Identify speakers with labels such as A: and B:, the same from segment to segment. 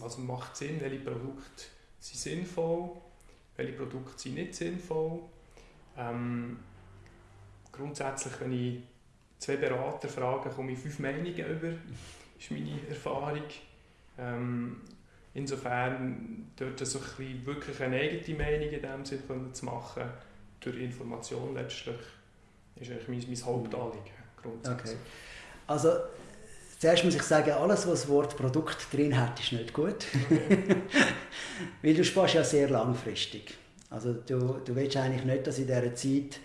A: was macht Sinn, welche Produkte sind sinnvoll, welche Produkte sind nicht sinnvoll. Ähm, grundsätzlich, wenn ich zwei Berater frage, komme ich fünf Meinungen über, ist meine Erfahrung. Ähm, insofern dort so ein wirklich eine eigene Meinung in dem Sinne zu machen, durch Information letztlich, ist eigentlich mein, mein Hauptanliegen
B: Okay. Also Zuerst muss ich sagen, alles, was das Wort Produkt drin hat, ist nicht gut. Okay. Weil du sparst ja sehr langfristig. Also du, du willst eigentlich nicht, dass in dieser Zeit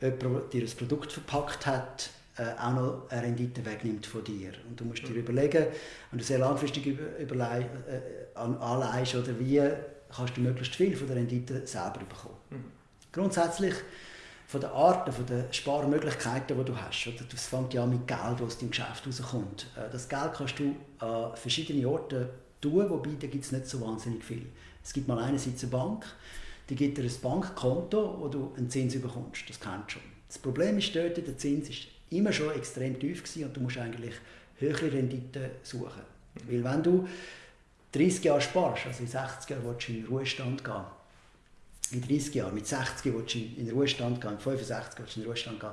B: jemand dir ein Produkt verpackt hat, äh, auch noch eine Rendite wegnimmt von dir. Und du musst dir mhm. überlegen, wenn du sehr langfristig über, äh, anleihst, oder wie kannst du möglichst viel von der Rendite selber bekommen. Mhm. Grundsätzlich von den Arten, von den Sparmöglichkeiten, die du hast. Das fängt ja mit Geld, das aus deinem Geschäft rauskommt. Äh, das Geld kannst du an verschiedenen Orten tun, wobei da gibt es nicht so wahnsinnig viel. Es gibt mal einerseits eine Bank, die gibt dir ein Bankkonto, wo du einen Zins bekommst. Das kennst du schon. Das Problem ist dort, der Zins ist immer schon extrem tief und du musst eigentlich höhere Renditen suchen. Weil wenn du 30 Jahre sparst, also in 60 Jahren willst du in den Ruhestand gehen, in 30 Jahren, mit 60 willst du in den Ruhestand gehen, mit 65 willst du in den Ruhestand gehen,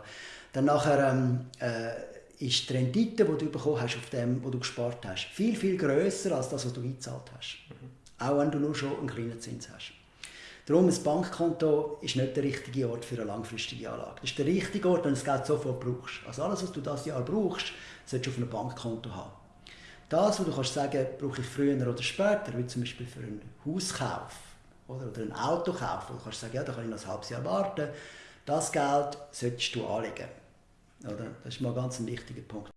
B: dann nachher ähm, äh, ist die Rendite, die du bekommen hast auf dem, was du gespart hast, viel, viel grösser als das, was du eingezahlt hast. Mhm. Auch wenn du nur schon einen kleinen Zins hast. Darum, ein Bankkonto ist nicht der richtige Ort für eine langfristige Anlage. Das ist der richtige Ort, wenn du das Geld sofort brauchst. Also alles, was du das Jahr brauchst, solltest du auf einem Bankkonto haben. Das, was du kannst sagen, brauche ich früher oder später, wie zum Beispiel für einen Hauskauf oder, oder ein Auto kaufen, du kannst sagen, ja, da kann ich noch ein halbes Jahr warten. Das Geld solltest du anlegen. Oder? Das ist mal ganz ein wichtiger Punkt.